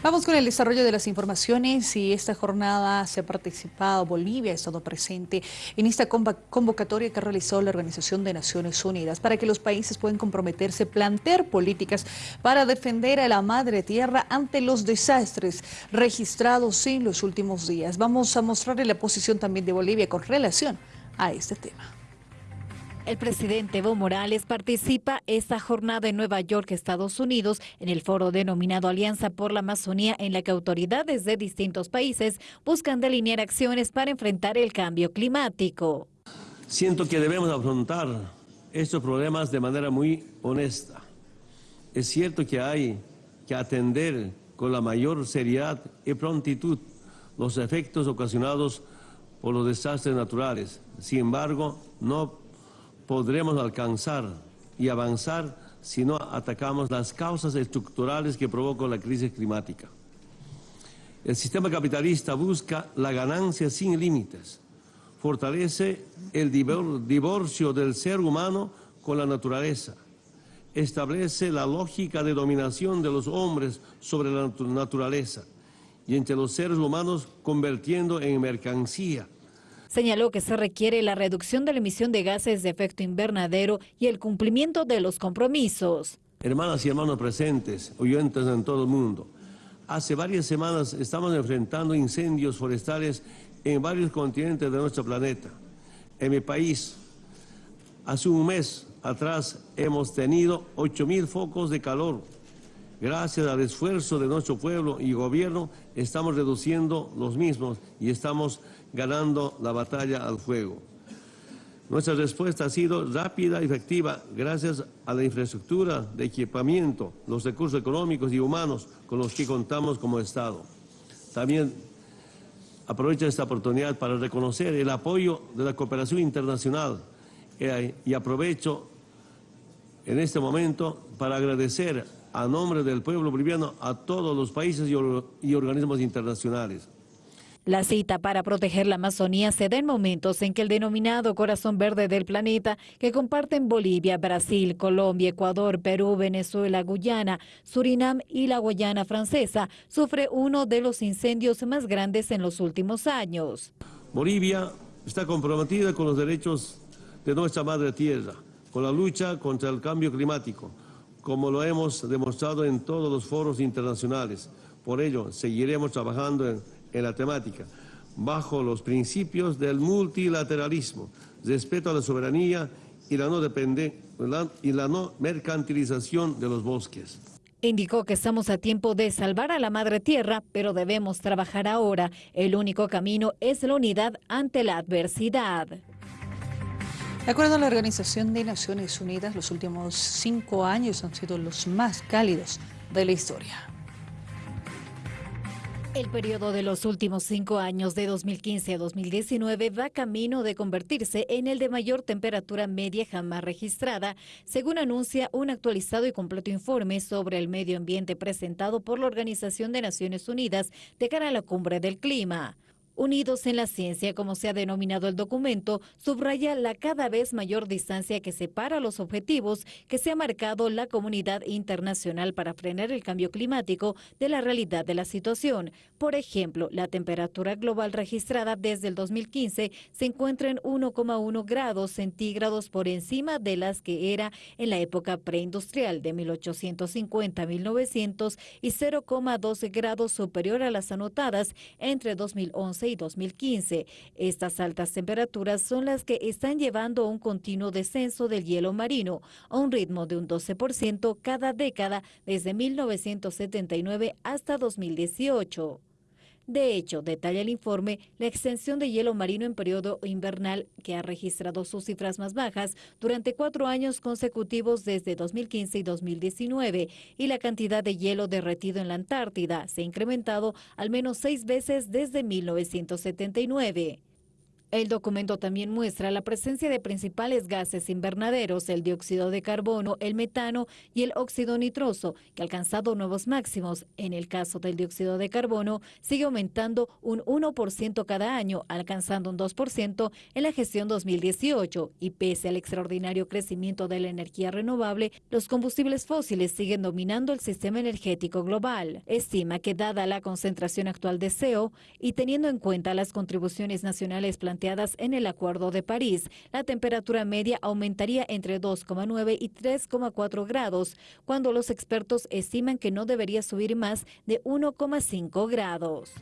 Vamos con el desarrollo de las informaciones y esta jornada se ha participado, Bolivia ha estado presente en esta convocatoria que realizó la Organización de Naciones Unidas para que los países puedan comprometerse, plantear políticas para defender a la madre tierra ante los desastres registrados en los últimos días. Vamos a mostrarle la posición también de Bolivia con relación a este tema. El presidente Evo Morales participa esta jornada en Nueva York, Estados Unidos, en el foro denominado Alianza por la Amazonía, en la que autoridades de distintos países buscan delinear acciones para enfrentar el cambio climático. Siento que debemos afrontar estos problemas de manera muy honesta. Es cierto que hay que atender con la mayor seriedad y prontitud los efectos ocasionados por los desastres naturales. Sin embargo, no podremos alcanzar y avanzar si no atacamos las causas estructurales que provocan la crisis climática. El sistema capitalista busca la ganancia sin límites, fortalece el divorcio del ser humano con la naturaleza, establece la lógica de dominación de los hombres sobre la naturaleza y entre los seres humanos convirtiendo en mercancía Señaló que se requiere la reducción de la emisión de gases de efecto invernadero y el cumplimiento de los compromisos. Hermanas y hermanos presentes, oyentes en todo el mundo, hace varias semanas estamos enfrentando incendios forestales en varios continentes de nuestro planeta. En mi país, hace un mes atrás hemos tenido 8.000 focos de calor. Gracias al esfuerzo de nuestro pueblo y gobierno, estamos reduciendo los mismos y estamos ganando la batalla al fuego. Nuestra respuesta ha sido rápida y efectiva gracias a la infraestructura de equipamiento, los recursos económicos y humanos con los que contamos como Estado. También aprovecho esta oportunidad para reconocer el apoyo de la cooperación internacional eh, y aprovecho en este momento para agradecer a nombre del pueblo boliviano a todos los países y organismos internacionales. La cita para proteger la Amazonía se da en momentos en que el denominado corazón verde del planeta, que comparten Bolivia, Brasil, Colombia, Ecuador, Perú, Venezuela, Guyana, Surinam y la Guayana francesa, sufre uno de los incendios más grandes en los últimos años. Bolivia está comprometida con los derechos de nuestra madre tierra, con la lucha contra el cambio climático, como lo hemos demostrado en todos los foros internacionales. Por ello, seguiremos trabajando en la temática, bajo los principios del multilateralismo, respeto a la soberanía y la no, depende, y la no mercantilización de los bosques. Indicó que estamos a tiempo de salvar a la madre tierra, pero debemos trabajar ahora. El único camino es la unidad ante la adversidad. De acuerdo a la Organización de Naciones Unidas, los últimos cinco años han sido los más cálidos de la historia. El periodo de los últimos cinco años, de 2015 a 2019, va camino de convertirse en el de mayor temperatura media jamás registrada, según anuncia un actualizado y completo informe sobre el medio ambiente presentado por la Organización de Naciones Unidas de cara a la cumbre del clima. Unidos en la Ciencia, como se ha denominado el documento, subraya la cada vez mayor distancia que separa los objetivos que se ha marcado la comunidad internacional para frenar el cambio climático de la realidad de la situación. Por ejemplo, la temperatura global registrada desde el 2015 se encuentra en 1,1 grados centígrados por encima de las que era en la época preindustrial de 1850 1900 y 0,12 grados superior a las anotadas entre 2011 y 2015. Estas altas temperaturas son las que están llevando a un continuo descenso del hielo marino a un ritmo de un 12% cada década desde 1979 hasta 2018. De hecho, detalla el informe, la extensión de hielo marino en periodo invernal que ha registrado sus cifras más bajas durante cuatro años consecutivos desde 2015 y 2019 y la cantidad de hielo derretido en la Antártida se ha incrementado al menos seis veces desde 1979. El documento también muestra la presencia de principales gases invernaderos, el dióxido de carbono, el metano y el óxido nitroso, que ha alcanzado nuevos máximos. En el caso del dióxido de carbono, sigue aumentando un 1% cada año, alcanzando un 2% en la gestión 2018. Y pese al extraordinario crecimiento de la energía renovable, los combustibles fósiles siguen dominando el sistema energético global. Estima que dada la concentración actual de CO y teniendo en cuenta las contribuciones nacionales planteadas en el Acuerdo de París. La temperatura media aumentaría entre 2,9 y 3,4 grados, cuando los expertos estiman que no debería subir más de 1,5 grados.